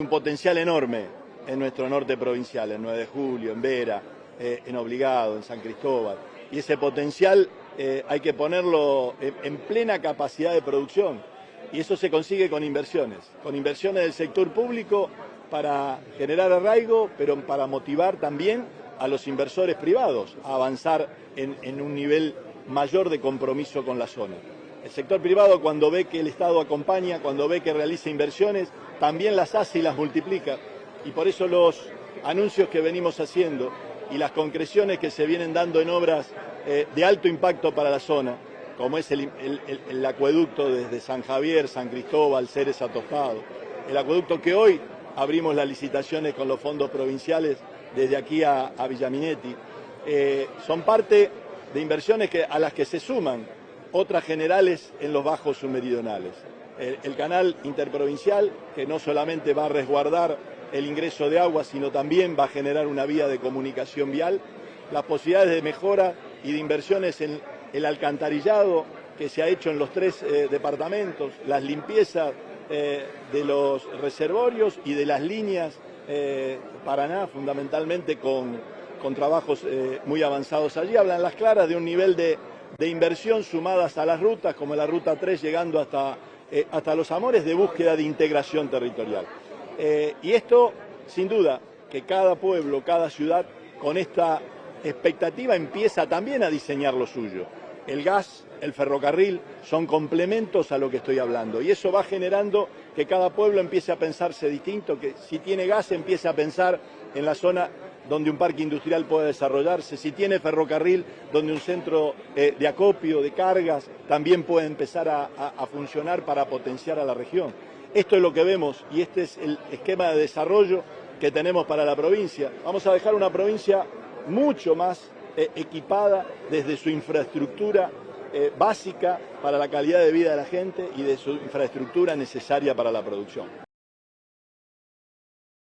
un potencial enorme en nuestro norte provincial, en 9 de Julio, en Vera, eh, en Obligado, en San Cristóbal. Y ese potencial eh, hay que ponerlo en, plena capacidad de producción. Y eso se consigue con inversiones, con inversiones del sector público para generar arraigo, pero para motivar también a los inversores privados a avanzar en un nivel mayor de compromiso con la zona. El sector privado cuando ve que el Estado acompaña, cuando ve que realiza inversiones, también las hace y las multiplica. Y por eso los anuncios que venimos haciendo y las concreciones que se vienen dando en obras eh, de alto impacto para la zona, como es el, acueducto desde San Javier, San Cristóbal, Ceres a el acueducto que hoy abrimos las licitaciones con los fondos provinciales desde aquí a, Villaminetti, eh, son parte de inversiones que, a las que se suman otras generales en los bajos submeridionales. El, canal interprovincial, que no solamente va a resguardar el ingreso de agua, sino también va a generar una vía de comunicación vial, las posibilidades de mejora y de inversiones en el alcantarillado que se ha hecho en los tres eh, departamentos, las limpiezas eh, de los reservorios y de las líneas eh, Paraná, fundamentalmente con, con trabajos muy avanzados allí, hablan las claras de un nivel de de inversión sumadas a las rutas, como la Ruta 3 llegando hasta, eh, hasta Los Amores, de búsqueda de integración territorial. Eh, y esto, sin duda, que cada pueblo, cada ciudad, con esta expectativa empieza también a diseñar lo suyo. El gas, el ferrocarril son complementos a lo que estoy hablando y eso va generando que cada pueblo empiece a pensarse distinto, que si tiene gas empiece a pensar en la zona donde un parque industrial pueda desarrollarse, si tiene ferrocarril, donde un centro eh, de acopio, de cargas, también puede empezar a, funcionar para potenciar a la región. Esto es lo que vemos y este es el esquema de desarrollo que tenemos para la provincia. Vamos a dejar una provincia mucho más eh, equipada desde su infraestructura eh, básica para la calidad de vida de la gente y de su infraestructura necesaria para la producción.